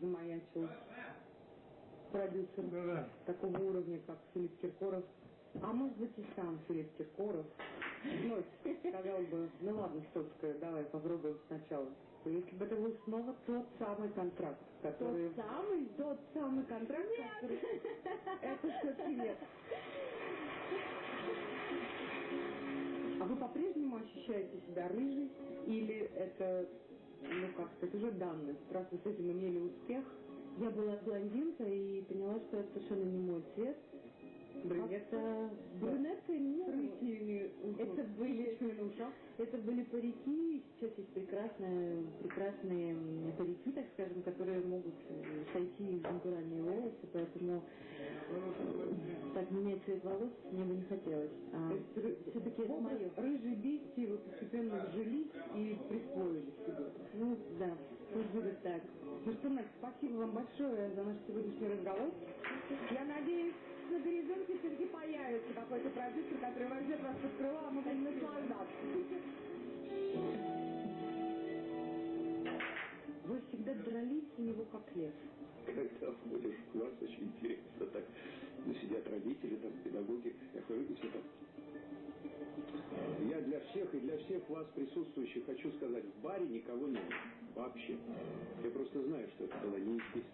замаячил продюсер да -да. такого уровня, как Филипп Киркоров. А может быть и сам Филипп Киркоров. Ну, сказал бы, ну ладно, Стоцкая, давай попробуем сначала. Если бы это был снова тот самый контракт, который... Тот самый? Тот самый контракт, нет. который... Это все-таки нет. А вы по-прежнему ощущаете себя рыжей? Или это, ну как сказать, уже данность? Раз вы с этим имели успех? Я была блондинка и поняла, что это совершенно не мой цвет. Брюнетка? Брюнетка, ну, рытьими это были, это были парики, сейчас есть прекрасные, прекрасные парики, так скажем, которые могут сойти в натуральные волосы, поэтому так менять цвет волос мне бы не хотелось. А все-таки это мое. Рыжие бести вы постепенно вжились и присвоили себе. Ну, так. Ну что, Настя, спасибо вам большое за наш сегодняшний разговор. Я надеюсь, на горизонте все-таки появится какой-то продюсер, который возьмет вас под крыло, а мы будем наслаждаться. Вы всегда дрались у него как лев. Когда входишь в класс, очень интересно так. Ну, сидят родители, там, педагоги, я хожу, и все так. Я для всех и для всех вас присутствующих хочу сказать, в баре никого нет. Вообще. Я просто знаю, что это было неестественно.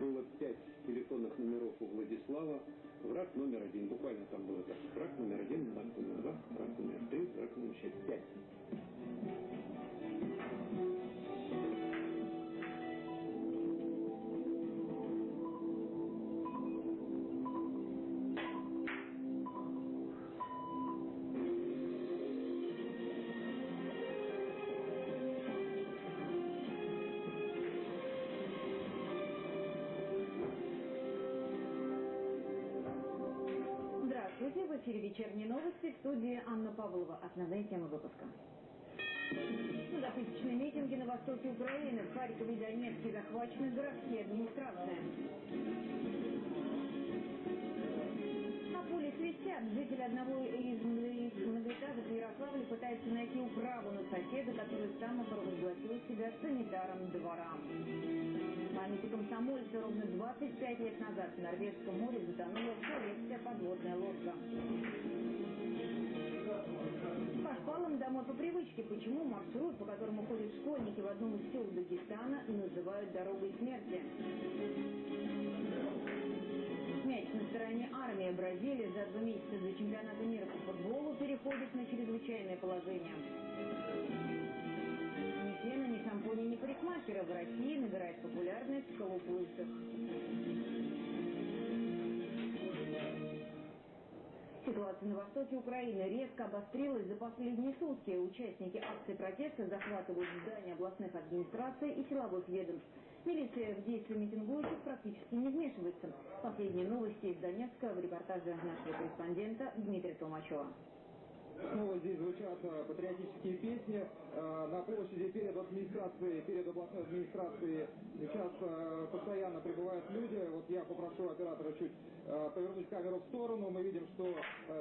Было пять телефонных номеров у Владислава. Враг номер один. Буквально там было так. Враг номер один, враг номер два, враг номер три, враг номер шесть. Пять. Эфире вечерние новости в студии Анна Павлова. Основные темы выпуска. Многотысячные митинги на востоке Украины. В Харькове и Донецке захвачены городские администрации. На поле свистят. Житель одного из многоэтажек в Ярославле пытается найти управу на соседа, который сам провозгласил себя санитаром двора. Памяти комсомольца ровно 25 лет назад в Норвежском море затонула советская подводная лодка. По шпалам домой по привычке. Почему маршрут, по которому ходят школьники в одном из сел Дагестана, называют дорогой смерти? Мяч на стороне армии Бразилии за два месяца до чемпионата мира по футболу переходит на чрезвычайное положение. России набирает популярность в колупульцах. Ситуация на востоке Украины резко обострилась за последние сутки. Участники акции протеста захватывают здания областных администраций и силовых ведомств. Милиция в действия митингующих практически не вмешивается. Последние новости из Донецка в репортаже нашего корреспондента Дмитрия Толмачева. Снова здесь звучат э, патриотические песни. Э, на площади перед администрацией, перед областной администрацией сейчас э, постоянно прибывают люди. Вот я попрошу оператора чуть повернуть камеру в сторону. Мы видим, что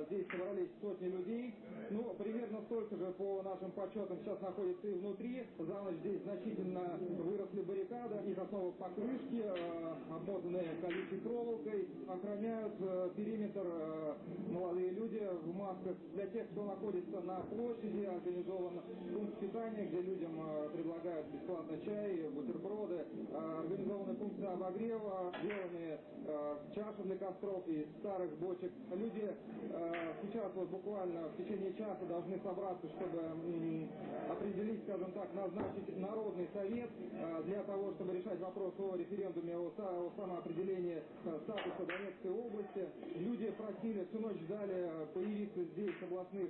здесь собрались сотни людей. Ну, примерно столько же по нашим подсчетам сейчас находится и внутри. За ночь здесь значительно выросли баррикады. Их основа покрышки, обмотанные колючей проволокой. Охраняют периметр молодые люди в масках. Для тех, кто находится на площади, организован пункт питания, где людям э, предлагают бесплатно чай, бутерброды, э, организованы пункты обогрева, сделаны э, чаши для костров и старых бочек. Люди сейчас вот буквально в течение часа должны собраться, чтобы определить, скажем так, назначить Народный совет для того, чтобы решать вопрос о референдуме о, о самоопределении статуса Донецкой области. Люди просили, всю ночь ждали появиться здесь областных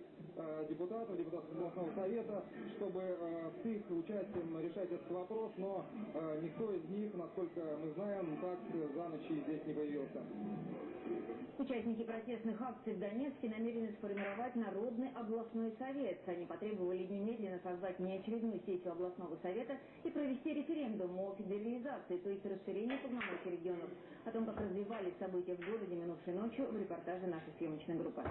депутатов, депутатов областного совета, чтобы э, с их участием решать этот вопрос, но э, никто из них, насколько мы знаем, так за ночь здесь не появился. Участники протестных акций в Донецке намерены сформировать Народный областной совет. Они потребовали немедленно создать неочередную сессию областного совета и провести референдум о федерализации, то есть расширении полномочий регионов. О том, как развивались события в городе минувшей ночью, в репортаже нашей съемочной группы.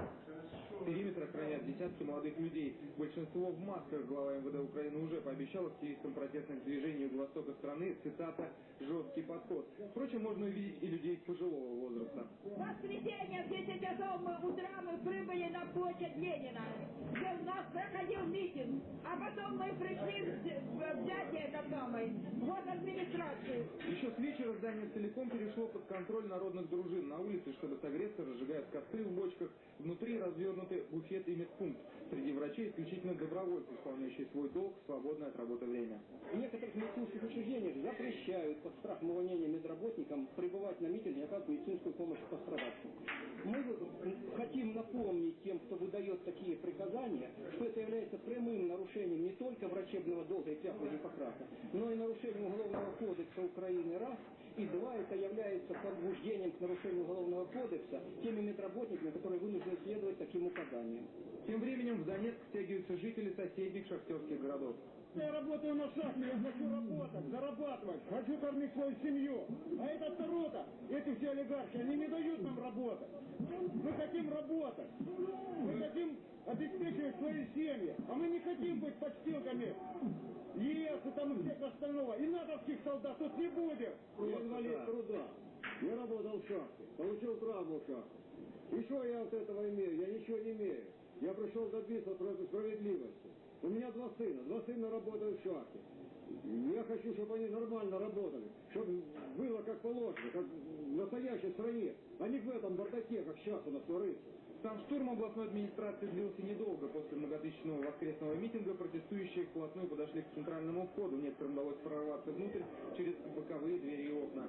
Охраняют десятки молодых людей. Большинство в масках. Глава МВД Украины уже пообещал активистам протестных движений востока страны, цитата, «жесткий подход». Впрочем, можно увидеть и людей пожилого возраста. В воскресенье в 10 часов мы утра мы прибыли на площадь Ленина, где у нас проходил митинг, а потом мы пришли в взятие этот самый, вот администрации. Еще с вечера здание целиком перешло под контроль народных дружин. На улице, чтобы согреться, разжигают костры в бочках. Внутри развернуты буфет и медпункт. Среди врачей исключительно добровольцы, исполняющие свой долг в свободное от работы время. В некоторых медицинских учреждениях запрещают под страхом увольнения медработникам пребывать на митинге и оказывать медицинскую помощь пострадавшим. Мы хотим напомнить тем, кто выдает такие приказания, что это является прямым нарушением не только врачебного долга и клятвы Гиппократа, но и нарушением Уголовного кодекса Украины раз, и два, это является побуждением к нарушению Уголовного кодекса теми медработниками, которые вынуждены следовать таким указаниям. Тем временем в Донецк стягиваются жители соседних шахтерских городов. Я работаю на шахте, я хочу работать, зарабатывать, хочу кормить свою семью. А эта рота, эти все олигархи, они не дают нам работать. Мы хотим работать. Мы хотим обеспечивать свои семьи. А мы не хотим быть подстилками ЕС и там и всех остального. И натовских солдат тут не будет. Я инвалид труда. Я работал в шахте, получил травму в шахте. И что я от этого имею? Я ничего не имею. Я пришел добиться справедливости. У меня два сына, два сына работают в шахте. Я хочу, чтобы они нормально работали, чтобы было как положено, как в настоящей стране, а не в этом бардаке, как сейчас у нас творится. Сам штурм областной администрации длился недолго. После многотысячного воскресного митинга протестующие вплотную подошли к центральному входу. Некоторым удалось прорваться внутрь через боковые двери и окна.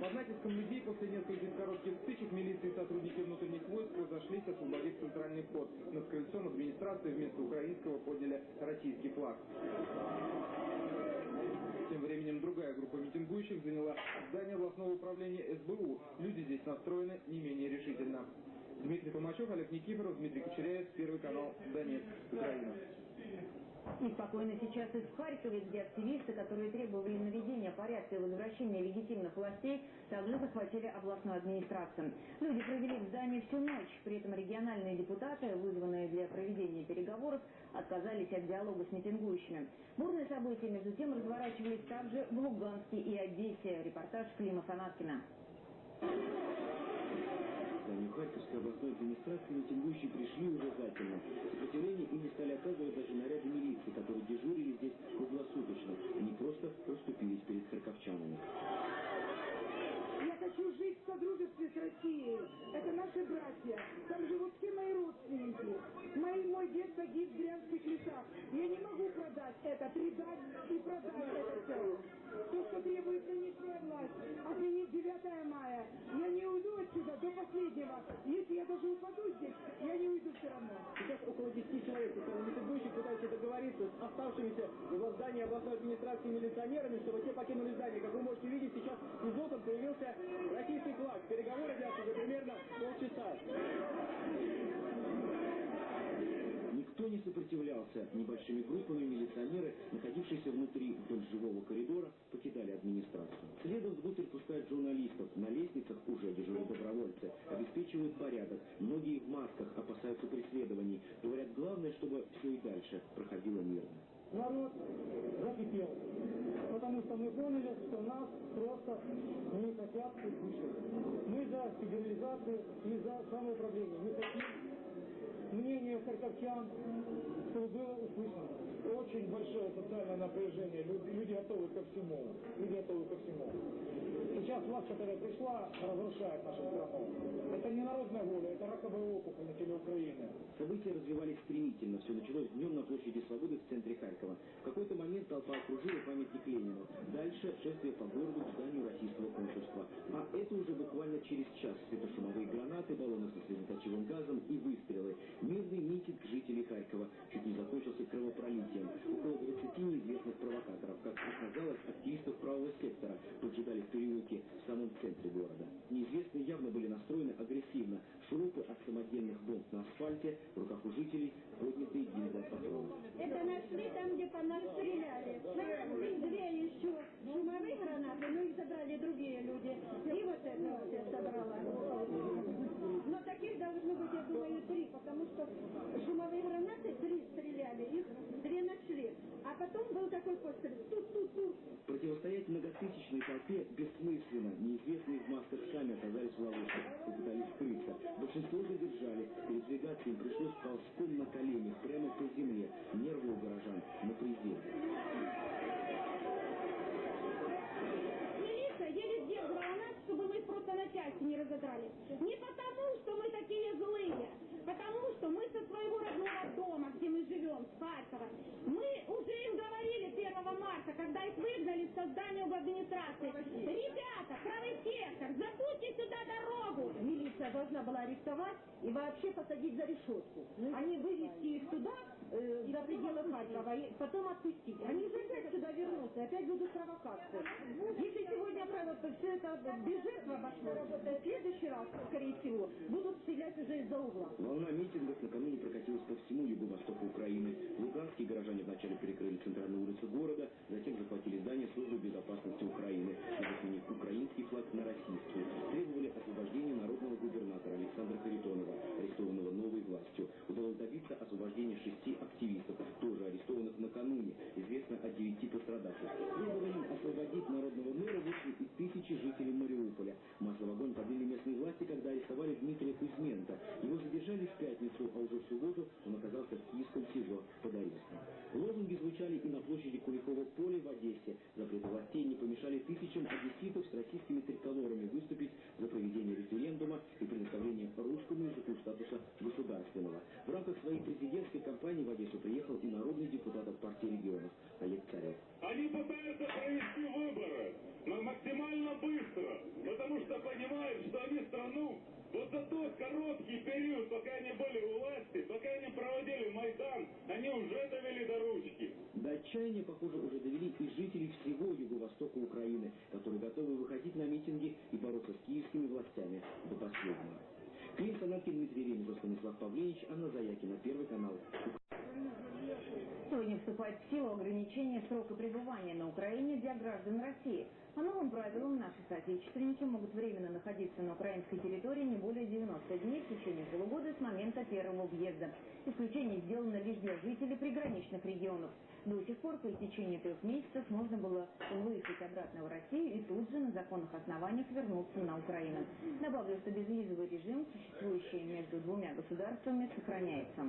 Под натиском людей после центральный вход. Над крыльцом администрации вместо украинского подняли российский флаг. Тем временем другая группа митингующих заняла здание областного управления СБУ. Люди здесь настроены не менее решительно. Дмитрий Толмачев, Олег Никифоров, Дмитрий Кочеряев, Первый канал, Донецк, Украина. И спокойно сейчас и в Харькове, где активисты, которые требовали наведения порядка и возвращения легитимных властей, также захватили областную администрацию. Люди провели в здании всю ночь. При этом региональные депутаты, вызванные для проведения переговоров, отказались от диалога с митингующими. Бурные события, между тем, разворачивались также в Луганске и Одессе. Репортаж Клима Фанаткина Харьковской областной администрации митингующие пришли уже затемно. Сопротивление им не стали оказывать даже наряды милиции, которые дежурили здесь круглосуточно. Они просто уступились перед харьковчанами. С Россией. Это наши братья. Там живут все мои родственники. Мои, мой дед погиб в Брянских лесах. Я не могу продать это, предать и продать это все. То, что требует нынешняя власть, отменить 9 мая. Я не уйду отсюда до последнего. Если я даже упаду здесь, я не уйду все равно. Сейчас около 10 человек, митингующих пытаются договориться с оставшимися в здании областной администрации милиционерами, чтобы те покинули здание. Как вы можете видеть, сейчас из окон появился российский флаг. Переговоры длятся уже примерно полчаса. Никто не сопротивлялся. Небольшими группами милиционеры, находившиеся внутри вдоль живого коридора, покидали администрацию. Следом внутрь пускают журналистов. На лестницах уже дежурят добровольцы. Обеспечивают порядок. Многие в масках опасаются преследований. Говорят, главное, чтобы все и дальше проходило мирно. Народ закипел, потому что мы поняли, что нас просто не хотят услышать. За федерализацию и за самоуправление. Мы хотим мнение харьковчан, чтобы было услышано. Очень большое социальное напряжение. Люди, люди готовы ко всему. Люди готовы ко всему. Сейчас власть, которая пришла, разрушает нашу страну. Это не народная воля, это раковая опухоль на теле Украины. События развивались стремительно. Все началось днем на площади Свободы в центре Харькова. В какой-то момент толпа окружила памятник Ленину. Дальше шествие по городу к зданию российского консульства. А это уже буквально через час. Светошумовые гранаты, баллоны со слезоточивым газом и выстрелы. Мирный митинг жителей Харькова чуть не закончился кровопролитием. Около 20 неизвестных провокаторов, как оказалось, активистов правого сектора, поджидали в переулке в самом центре города. Неизвестные явно были настроены агрессивно. Шурупы от самодельных бомб на асфальте, в руках у жителей поднятые гильзы от. Это нашли там, где по нас стреляли. Две еще шумовые гранаты, но их забрали другие люди. И вот это вот я собрала. Но таких должно быть, я думаю, три, потому что шумовые гранаты три стреляли, их две нашли. А такой пострел. Тут-тут-тут. Противостоять многотысячной толпе бессмысленно. Неизвестные в масках сами оказались в ловушке, попытались скрыться. Большинство задержали. Передвигаться им пришлось ползком на коленях, прямо по земле. Нервы у горожан на пределе. Милиция еле сдерживала нас, чтобы мы просто на части не разодрали. Не потому, что мы такие злые, потому что мы со своего родного дома, где мы живем, с Харькова, мы уже им говорили 1 марта, когда их выгнали со здания в администрации. Ребята, правый сектор, забудьте сюда дорогу. Милиция должна была арестовать и вообще посадить за решетку. А не вывести их туда, э, за пределы Харькова, и потом отпустить. Они же опять сюда вернутся, опять будут провокации. Если сегодня вот, все это без жертв обошло, то в следующий раз, скорее всего, будут стрелять уже из-за угла. Волна митингов накануне прокатилась по всему юго-востоку Украины. Луганские горожане вначале перекрыли центральную улицу города, затем захватили здание службы безопасности Украины, чтобы сменить украинский флаг на российский. Требовали освобождения народного властью. Удалось добиться освобождения шести активистов, тоже арестованных накануне. Известно о девяти пострадавших. Требованием освободить народного мэра вышли и тысячи жителей Мариуполя. Масло в огонь подлили местные власти, когда арестовали Дмитрия Кузьменко. Его задержали в пятницу, а уже в субботу он оказался в киевском СИЗО под арестом. Лозунги звучали и на площади Куликова поля в Одессе. Запреты властей не помешали тысячам одесситов с российскими триколорами выступить за проведение референдума и предоставление русскому языку статуса государственного. В рамках своей президентской кампании в Одессу приехал и народный депутат от партии регионов Олег Царев. Они пытаются провести выборы, но максимально быстро, потому что понимают, что они страну вот за тот короткий период, пока они были у власти, пока они проводили Майдан, они уже довели до ручки. Отчаяния, похоже, уже довели и жители всего юго-востока Украины, которые готовы выходить на митинги и бороться с киевскими властями до последнего. Клим Санаткин, Дмитрий Ренев, Станислав Павленич, Анна Заякина, Первый канал. Сегодня вступает в силу ограничение срока пребывания на Украине для граждан России. По новым правилам наши соотечественники могут временно находиться на украинской территории не более 90 дней в течение полугода с момента первого въезда. Исключение сделано лишь для жителей приграничных регионов. До сих пор по истечении трех месяцев можно было выехать обратно в Россию и тут же на законных основаниях вернуться на Украину. Добавлю, что безвизовый режим, существующий между двумя государствами, сохраняется.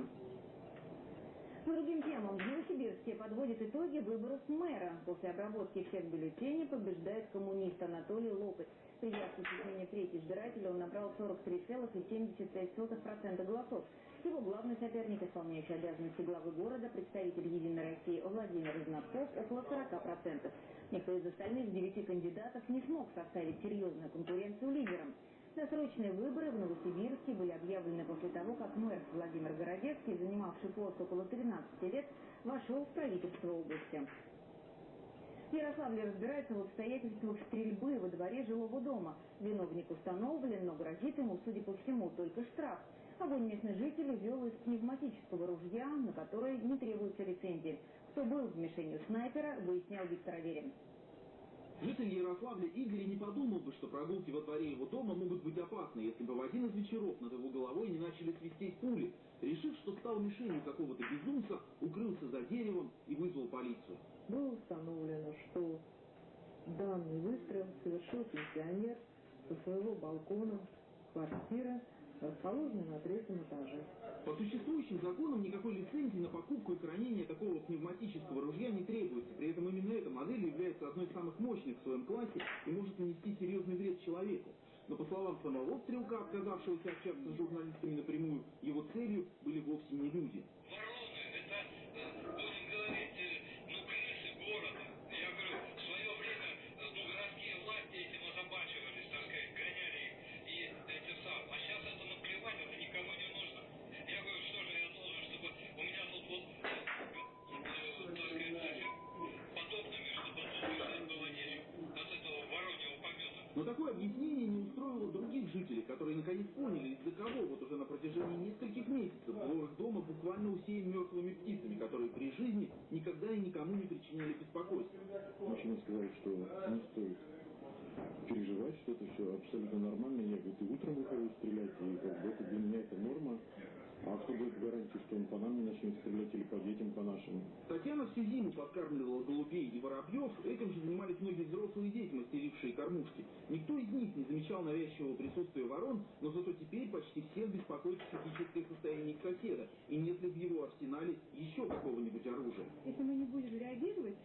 По другим темам, в Новосибирске подводит итоги выборов мэра. После обработки всех бюллетеней побеждает коммунист Анатолий Лопать. При явке чуть менее трети избирателя он набрал 43,76% голосов. Его главный соперник, исполняющий обязанности главы города, представитель «Единой России» Владимир Изнаков, около 40%. Никто из остальных девяти кандидатов не смог составить серьезную конкуренцию лидерам. Досрочные выборы в Новосибирске были объявлены после того, как мэр Владимир Городецкий, занимавший пост около 13 лет, вошел в правительство области. В Ярославле разбирается в обстоятельствах стрельбы во дворе жилого дома. Виновник установлен, но грозит ему, судя по всему, только штраф. Огонь местный житель вел из пневматического ружья, на которое не требуется лицензии. Кто был в мишенью снайпера, выяснял Виктор Аверин. Житель Ярославля Игорь не подумал бы, что прогулки во дворе его дома могут быть опасны, если бы в один из вечеров над его головой не начали свистеть пули. Решив, что стал мишенью какого-то безумца, укрылся за деревом и вызвал полицию. Было установлено, что данный выстрел совершил пенсионер со своего балкона квартиры, расположенной на третьем этаже. По существующим законам никакой лицензии на покупку и хранение такого пневматического ружья не требуется. При этом именно эта модель является одной из самых мощных в своем классе и может нанести серьезный вред человеку. Но по словам самого стрелка, отказавшегося общаться с журналистами напрямую, его целью были вовсе не люди. Буквально усеян мертвыми птицами, которые при жизни никогда и никому не причиняли беспокойства. Мужчина сказал, что не стоит переживать, что это все абсолютно нормально. Я, говорит, и утром выхожу стрелять, и как бы это для меня это норма. А кто дает гарантии, что он по нам не начнет стрелять или по детям, по нашим? Татьяна всю зиму подкармливала голубей и воробьев, этим же занимались многие взрослые дети, мастерившие кормушки. Никто из них не замечал навязчивого присутствия ворон, но зато теперь почти всех беспокоит психическое состояние их соседа, и нет ли в его арсенале еще какого-нибудь оружия. Если мы не будем реагировать,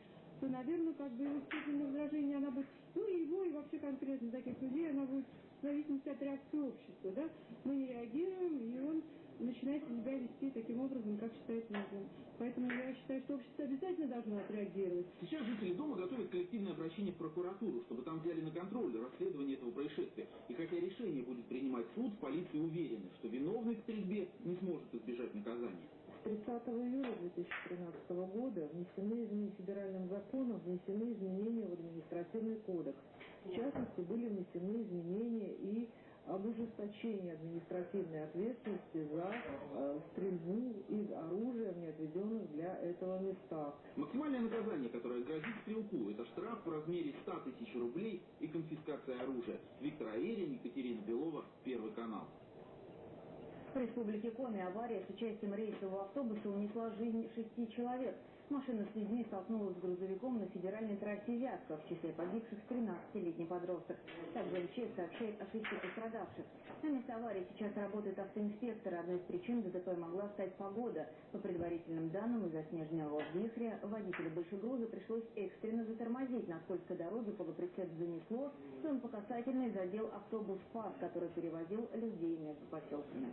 то, наверное, как бы его степень раздражения, она будет, ну и его, и вообще конкретно таких людей, она будет в зависимости от реакции общества, да. Мы не реагируем, и он начинает себя вести таким образом, как считает нужным. Поэтому я считаю, что общество обязательно должно отреагировать. Сейчас жители дома готовят коллективное обращение в прокуратуру, чтобы там взяли на контроль расследование этого происшествия. И хотя решение будет принимать суд, полиция уверена, что виновный в стрельбе не сможет избежать наказания. С 30 июля 2013 года внесены изменения федеральным законом, внесены изменения в административный кодекс. В частности, были внесены изменения и об ужесточении административной ответственности за э, стрельбу из оружия в неотведенных для этого местах. Максимальное наказание, которое грозит стрелку, это штраф в размере 100 тысяч рублей и конфискация оружия. Виктор Аверин, Екатерина Белова, Первый канал. В республике Коми авария с участием рейсового автобуса унесла жизнь шести человек. Машина с людьми столкнулась с грузовиком на федеральной трассе Вятка. В числе погибших 13-летний подросток. Также МЧС сообщает о шести пострадавших. На месте аварии сейчас работают автоинспекторы. Одной из причин ДТП могла стать погода. По предварительным данным, из-за снежного вихря водителю большегруза пришлось экстренно затормозить. На скользкой дороге полуприцеп занесло, и он по касательной задел автобус ФАС, который перевозил людей между поселками.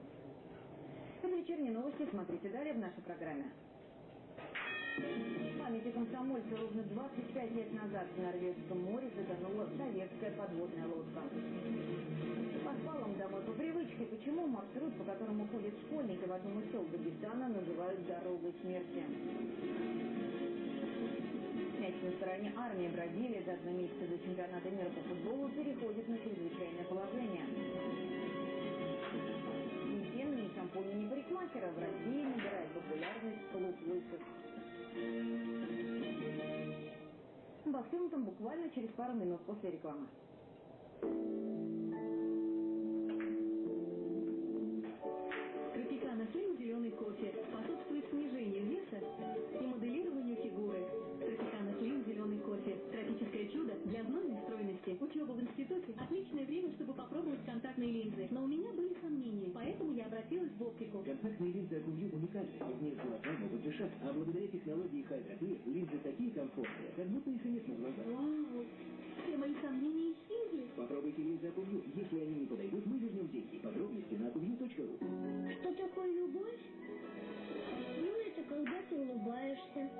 Это вечерние новости. Смотрите далее в нашей программе. Памяти комсомольца ровно 25 лет назад в Норвежском море затонула советская подводная лодка. По спалам домой по привычке, почему маршрут, по которому ходят школьники в одном из сел Дагестана, называют дорогой смерти. Мяч на стороне армии Бразилии за два месяца до чемпионата мира по футболу переходит на чрезвычайное положение. Ни фена, ни шампуня, ни парикмахера в России набирает популярность клуб лысых. Обо всем этом буквально через пару минут после рекламы. Тропикана Хим «Зеленый кофе» способствует снижению веса и моделированию фигуры. Тропикана Хим «Зеленый кофе» – тропическое чудо для знойной стройности. Учеба в институте – отличное время, чтобы попробовать контактные линзы. Но у меня были сомнения, Контактные линзы Акувью уникальны. В них глаза могут дышать. А благодаря технологии Хайдрофир линзы такие комфортные, как будто их и нет на глазах. Вау! Все мои сомнения исчезли. Попробуйте линзы Акувью. Если они не подойдут, мы вернем деньги. Подробности на akuvью.ru. Что такое любовь? Ну, это когда ты улыбаешься,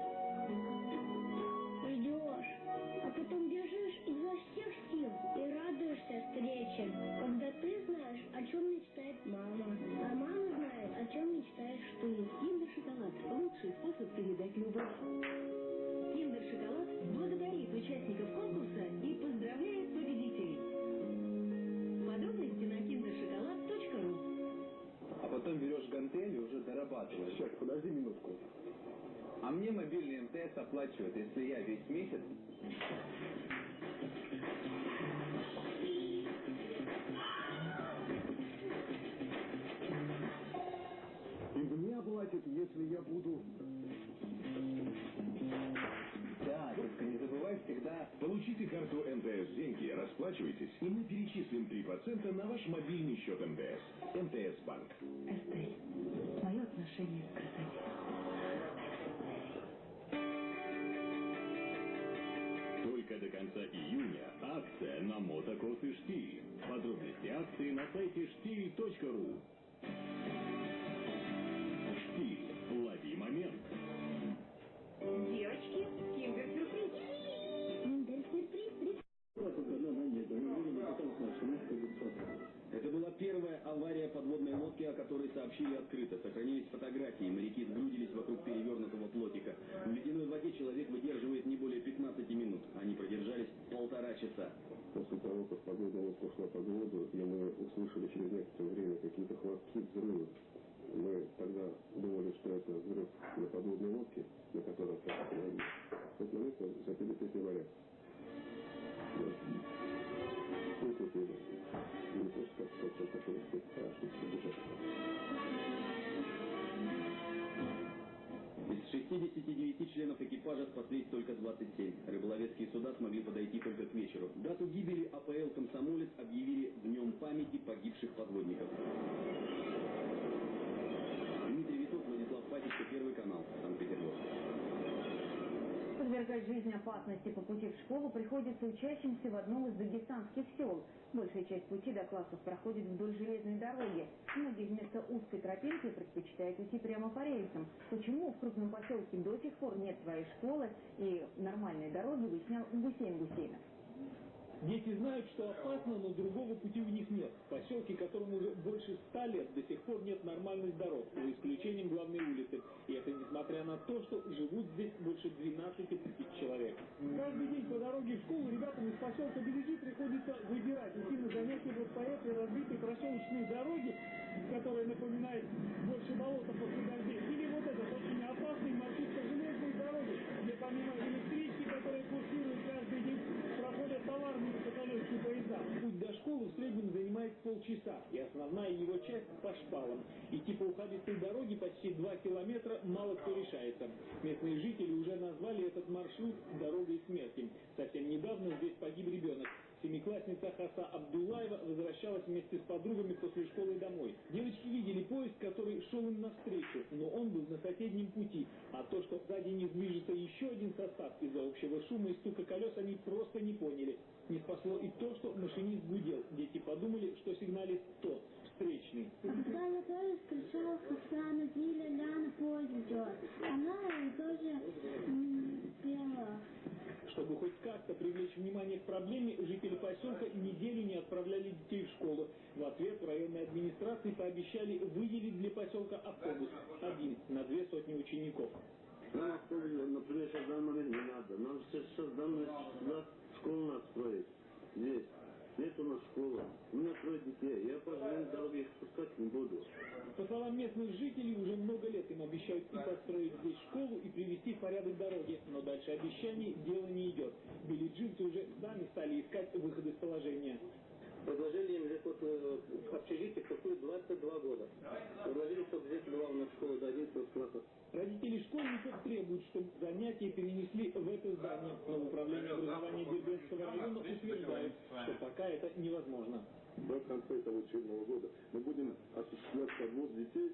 ждешь, а потом бежишь изо всех сил и радуешься встрече. Когда ты знаешь, о чем мечтает мама, а мама знает, о чем мечтаешь ты. Киндер Шоколад – лучший способ передать любовь. Киндер Шоколад благодарит участников конкурса и поздравляет победителей. Подробности на kinderшоколад.ру А потом берешь гантель и уже дорабатываешь. Сейчас, подожди минутку. А мне мобильный МТС оплачивает, если я весь месяц... И мне оплатят, если я буду... Да, только не забывай всегда... Получите карту МТС деньги, расплачивайтесь, и мы перечислим 3% на ваш мобильный счет МТС. МТС Банк. Эстель, мое отношение к акция на мотокроссы «Штиль». Подробности акции на сайте штиль.ру. «Штиль». Лови момент. Девочки, киндер-сюрприз. Первая авария подводной лодки, о которой сообщили открыто. Сохранились фотографии. Моряки сгрудились вокруг перевернутого плотика. В ледяной воде человек выдерживает не более 15 минут. Они продержались полтора часа. После того, как погода лодка ушла под воду, и мы услышали через некоторое время какие-то хлопки, взрывы, мы тогда думали, что это взрыв на подводной лодке, Рыболовецкие суда смогли подойти только к вечеру. Дату гибели АПЛ «Комсомолец» объявили Днем памяти погибших подводников. Дмитрий Витов, Владислав Пасечка, Первый канал, Санкт-Петербург. Подвергать жизнь опасности по пути в школу приходится учащимся в одном из дагестанских сел. Большая часть пути до классов проходит вдоль железной дороги. Многие вместо узкой тропинки предпочитают идти прямо по рельсам. Почему в крупном поселке до сих пор нет своей школы и нормальной дороги, выяснял Гусейн Гусейнов. Дети знают, что опасно, но другого пути у них нет. В поселке, которому уже больше ста лет, до сих пор нет нормальных дорог, за исключением главной улицы. И это несмотря на то, что живут здесь больше 12 тысяч человек. Каждый день по дороге в школу ребятам из поселка Береги приходится выбирать, идти на занятия вот по этой разбитой проселочной дороге, которая напоминает больше болота после дождей. Или вот этот очень опасный маршрут по железной дороге, где помимо электрички, которая курсирует школы в среднем занимает полчаса, и основная его часть по шпалам. Идти по ухабистой дороге почти 2 километра мало кто решается. Местные жители уже назвали этот маршрут «дорогой смерти». Совсем недавно здесь погиб ребенок. Семиклассница Хаса Абдулаева возвращалась вместе с подругами после школы домой. Девочки видели поезд, который шел им навстречу, но он был на соседнем пути. А то, что сзади них движется еще один состав из-за общего шума и стука колес, они просто не поняли. Не спасло и то, что машинист гудел. Дети подумали, что сигналист тот, встречный. Когда я тоже пришел, Хасан, Диля, Ляна, поезд идет. Она тоже пела. Чтобы хоть как-то привлечь внимание к проблеме, жители поселка неделю не отправляли детей в школу. В ответ районной администрации пообещали выделить для поселка автобус. Один на две сотни учеников. Нам автобус, например, сейчас момент не надо. Нам сейчас, сейчас сюда школу надо строить. Здесь. Нет у нас школы. У меня трое детей. Я по железной дороге их спускать не буду. По словам местных жителей, уже много лет им обещают и построить здесь школу, и привести в порядок дороги. Но дальше обещаний дело не идет. Билиджинцы уже сами стали искать выход из положения. Предложили им здесь вот э, общежитие какую 22 года. Предложили, чтобы здесь была у нас школа до 11 класса. Родители школьников требуют, чтобы занятия перенесли в это здание, но в управлении образования пока это невозможно. До конца этого учебного года мы будем осуществлять подвоз детей,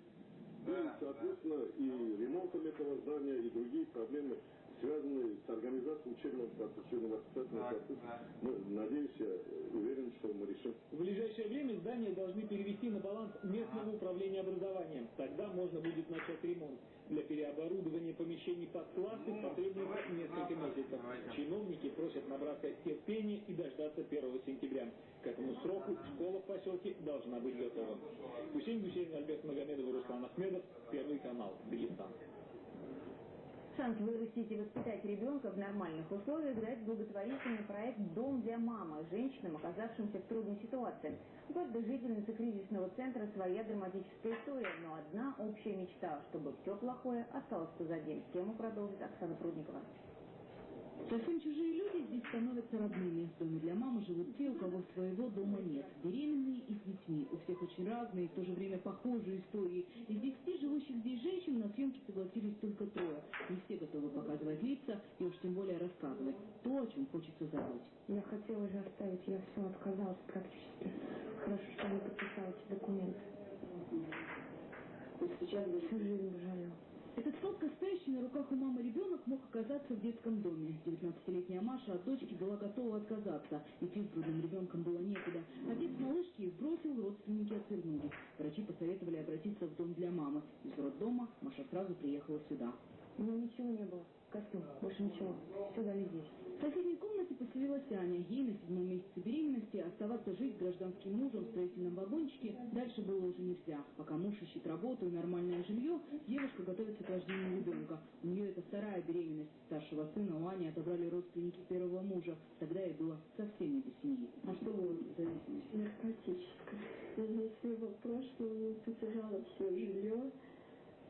и, соответственно, и ремонтом этого здания, и другие проблемы, связанные с организацией учебного процесса, учебно-воспитательного процесса, мы, надеемся, уверен, что мы решим. В ближайшее время здание должны перевести на баланс местного управления образованием. Тогда можно будет начать ремонт. Для переоборудования помещений под классы потребуется несколько месяцев. Чиновники просят набраться терпения и дождаться 1 сентября. К этому сроку школа в поселке должна быть готова. Гусейн Гусейн, Альберт Магомедов Руслан Ахмедов. Первый канал. Дагестан. Шанс вырастить и воспитать ребенка в нормальных условиях дает благотворительный проект «Дом для мамы» женщинам, оказавшимся в трудной ситуации. У каждой жительницы кризисного центра своя драматическая история, но одна общая мечта, чтобы все плохое осталось позади. Тему продолжит Оксана Прудникова. Совсем чужие люди здесь становятся родными. В доме для мамы живут те, у кого своего дома нет. Беременные и с детьми. У всех очень разные, в то же время похожие истории. Из десяти живущих здесь женщин на съемки согласились только трое. Не все готовы показывать лица и уж тем более рассказывать то, о чем хочется забыть. Я хотела же оставить, я все отказалась практически. Хорошо, что не подписала эти документы. Сейчас бы Всю жизнь жалела. Этот сладко стоящий на руках у мамы ребенок мог оказаться в детском доме. 19-летняя Маша от дочки была готова отказаться. Идти с грудным ребенком было некуда. Отец малышки их бросил, родственники отвернулись. Врачи посоветовали обратиться в дом для мамы. Из роддома Маша сразу приехала сюда. У меня ничего не было. Костюм, больше ничего. Все дали здесь. В соседней комнате поселилась Аня. Ей на седьмом месяце беременности оставаться жить гражданским мужем в строительном вагончике дальше было уже нельзя. Пока муж ищет работу и нормальное жилье, девушка готовится к рождению ребенка. У нее это вторая беременность. Старшего сына у Ани отобрали родственники первого мужа. Тогда ей было совсем не до семьи. А что вы зависимость? наркотическая. Я за своего прошлого потеряла все жилье,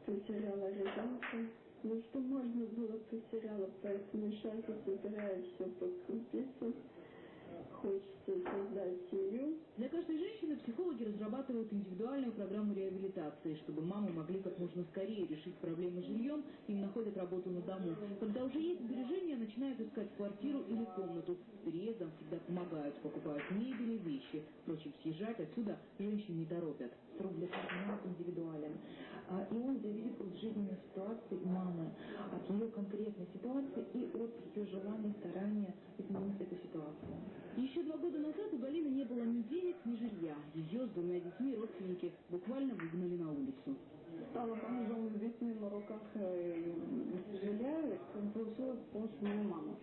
потеряла ребенка. Ну что можно было, потеряла, поэтому сейчас я собираю все по крупицам. хочется создать семью. Для каждой женщины психологи разрабатывают индивидуальную программу реабилитации. Чтобы мамы могли как можно скорее решить проблемы с жильем, им находят работу на дому. Когда уже есть сбережения, начинают искать квартиру или комнату. С переездом всегда помогают, покупают мебель и вещи. Впрочем, съезжать отсюда женщин не торопят. Каждого индивидуален. А, И он зависит от жизненной ситуации мамы, от ее конкретной ситуации и от ее желания, старания изменить эту ситуацию. Еще два года назад у Галины не было ни денег, ни жилья. Ее с двумя детьми родственники буквально выгнали на улицу. Стала бомжом с детьми на руках э, жилья, и получила помощь моей мамы.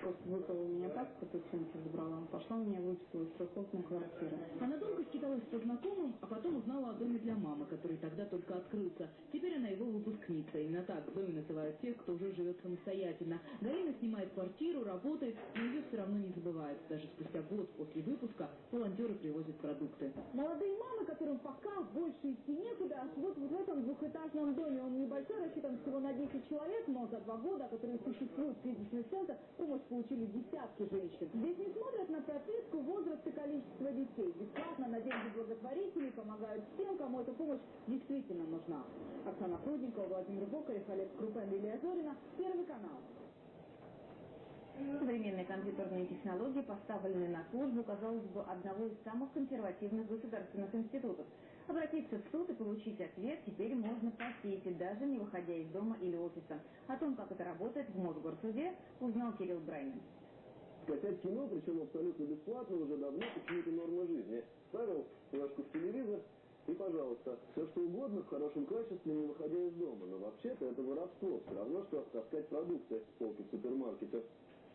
Просто выховала так, как оценки забрала. Пошла меня выписала из трехкомнатной квартиры. Она долго скиталась по знакомым, а потом узнала о доме для мамы, который тогда только открылся. Теперь она его выпускница. Именно так в доме называют тех, кто уже живет самостоятельно. Галина снимает квартиру, работает, но ее все равно не забывают. Даже спустя год после выпуска волонтеры привозят продукты. Молодые мамы, которым пока больше идти некуда, вот в этом двухэтажном доме, он небольшой, рассчитан всего на 10 человек, но за два года, которые существует кризисный центр, помощь получили десятки женщин. Здесь не смотрят на прописку, возраст и количество детей. Бесплатно на деньги благотворителей помогают всем, кому эта помощь действительно нужна. Оксана Прудникова, Владимир Бокарев, Олег Крупен, Лилия Зорина, Первый канал. Современные компьютерные технологии, поставленные на службу, казалось бы, одного из самых консервативных государственных институтов. Обратиться в суд и получить ответ теперь можно по сети, даже не выходя из дома или офиса. О том, как это работает в Мосгорсуде, узнал Кирилл Брайнин. Скачать кино, причем абсолютно бесплатно, уже давно почему-то норма жизни. Ставил флешку в телевизор, и, пожалуйста, все что угодно в хорошем качестве, не выходя из дома. Но вообще-то это воровство. Все равно, что таскать продукты с полки в супермаркете.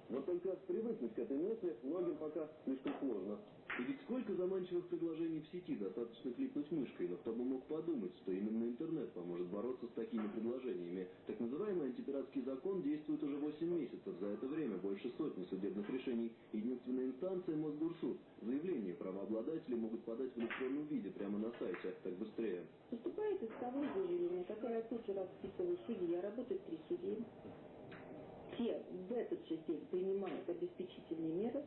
Вот только привыкнуть к этой мысли многим пока слишком сложно. И ведь сколько заманчивых предложений в сети, достаточно кликнуть мышкой, но кто бы мог подумать, что именно интернет поможет бороться с такими предложениями. Так называемый антипиратский закон действует уже 8 месяцев. За это время больше сотни судебных решений. Единственная инстанция – Мосгорсуд. Заявление правообладатели могут подать в электронном виде прямо на сайте, так быстрее. Поступает исковое заявление, которое тут же расписывает судья, работает три судьи. Те в этот же день принимают обеспечительные меры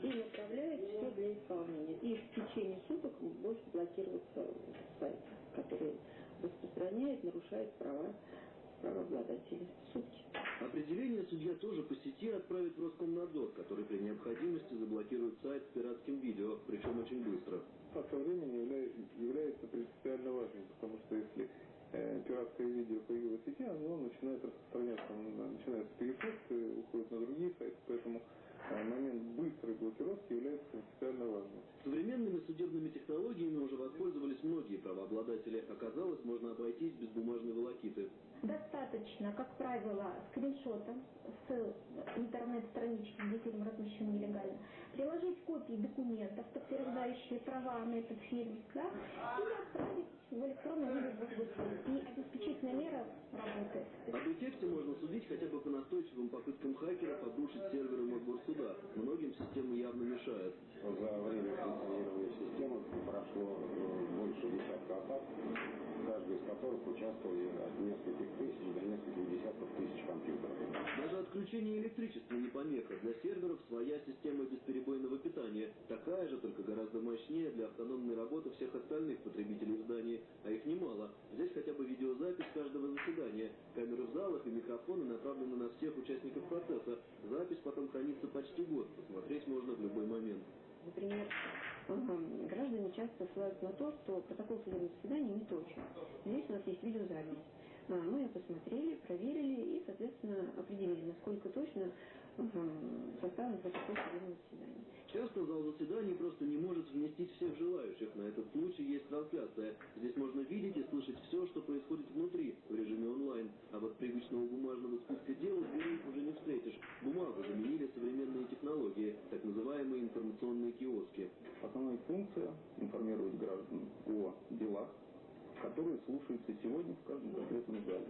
и направляют все для исполнения. И в течение суток может блокироваться сайт, который распространяет, нарушает права правообладателей. Сутки. Определение судья тоже по сети отправит в Роскомнадзор, который при необходимости заблокирует сайт с пиратским видео, причем очень быстро. Фактор времени является, является принципиально важным, потому что если э, пиратское видео появилось в сети, оно начинает распространяться, оно начинается переход, э, уходит на другие сайты, поэтому э, момент быстрой блокировки является принципиально важным. Современными судебными технологиями уже воспользовались многие правообладатели. Оказалось, можно обойтись без бумажной волокиты. Достаточно, как правило, скриншота с интернет-странички, где фильм размещен нелегально, приложить копии документов, подтверждающие права на этот фильм, да, и отправить в электронном виде в Госгосуд. И обеспечительная мера работает. Об эффекте можно судить хотя бы по настойчивым попыткам хакеров обрушить серверы Мосгорсуда. Многим системы явно мешает. За время функционирования системы прошло э, больше десятка атак, каждый из которых участвовали от нескольких тысяч до нескольких десятков тысяч компьютеров. Даже отключение электричества не помеха. Для серверов своя система бесперебойного питания. Такая же, только гораздо мощнее для автономной работы всех остальных потребителей в. А их немало. Здесь хотя бы видеозапись каждого заседания. Камеры в залах и микрофоны направлены на всех участников процесса. Запись потом хранится почти год. Посмотреть можно в любой момент. Например, э, граждане часто ссылаются на то, что протокол судебного заседания не точен. Здесь у нас есть видеозапись. А, Мы ее посмотрели, проверили и, соответственно, определили, насколько точно составлен протокол судебного заседания. Часто зал заседаний просто не может вместить всех желающих. На этот случай есть трансляция. Здесь можно видеть и слышать все, что происходит внутри, в режиме онлайн. А вот привычного бумажного списка дел в двери уже не встретишь. Бумагу заменили современные технологии, так называемые информационные киоски. Основная функция – информировать граждан о делах, которые слушаются сегодня в каждом конкретном зале.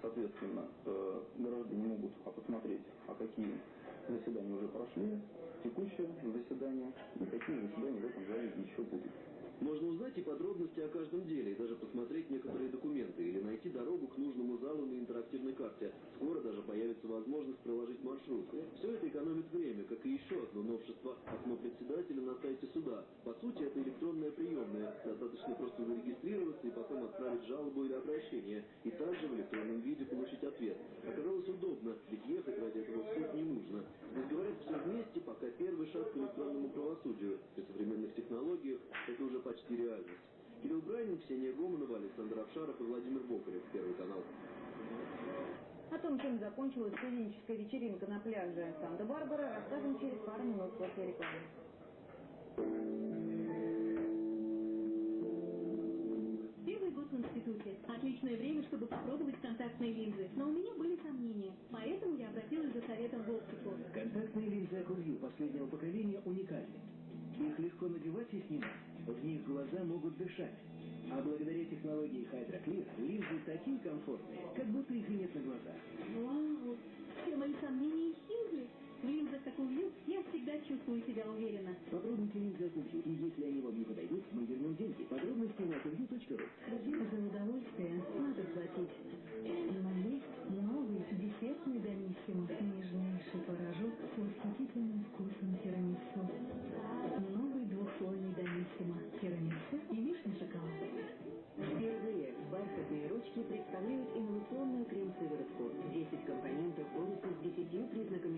Соответственно, э, граждане могут а, посмотреть, а какие заседания уже прошли, текущее заседание и какие заседания в этом зале еще будут. Можно узнать и подробности о каждом деле, и даже посмотреть некоторые документы, или найти дорогу к нужному залу на интерактивной карте. Скоро даже появится возможность проложить маршрут. Все это экономит время, как и еще одно новшество окно председателя на сайте суда. По сути, это электронная приемная. Достаточно просто зарегистрироваться и потом отправить жалобу или обращение. И также в электронном виде получить ответ. Оказалось удобно, ведь ехать ради этого в суд не нужно. Здесь говорят все вместе, пока первый шаг к электронному правосудию. При современных технологиях это уже почти реальность. Кирилл Брайнин, Ксения Гомонова, Александр Авшаров и Владимир Бокарев. Первый канал. О том, чем закончилась студенческая вечеринка на пляже Санта-Барбара, расскажем через пару минут после рекламы. Первый год в институте. Отличное время, чтобы попробовать контактные линзы. Но у меня были сомнения. Поэтому я обратилась за советом в оптику. Контактные линзы Акувью последнего поколения уникальны. Их легко надевать и снимать. В них глаза могут дышать. А благодаря технологии HydroClear линзы такие комфортные, как будто их и нет на глазах. Вау! Все мои сомнения исчезли. В линзах Акувью я всегда чувствую себя уверенно. Попробуйте линзы Акувью, и если они вам не подойдут, мы вернем деньги. Подробности на akuvью.ru За удовольствие надо платить. Но есть новый десертный домиссимо. Нежнейший творожок с восхитительным вкусом тирамису. Представляют инновационную крем-сыворотку. 10 компонентов с 10 признаками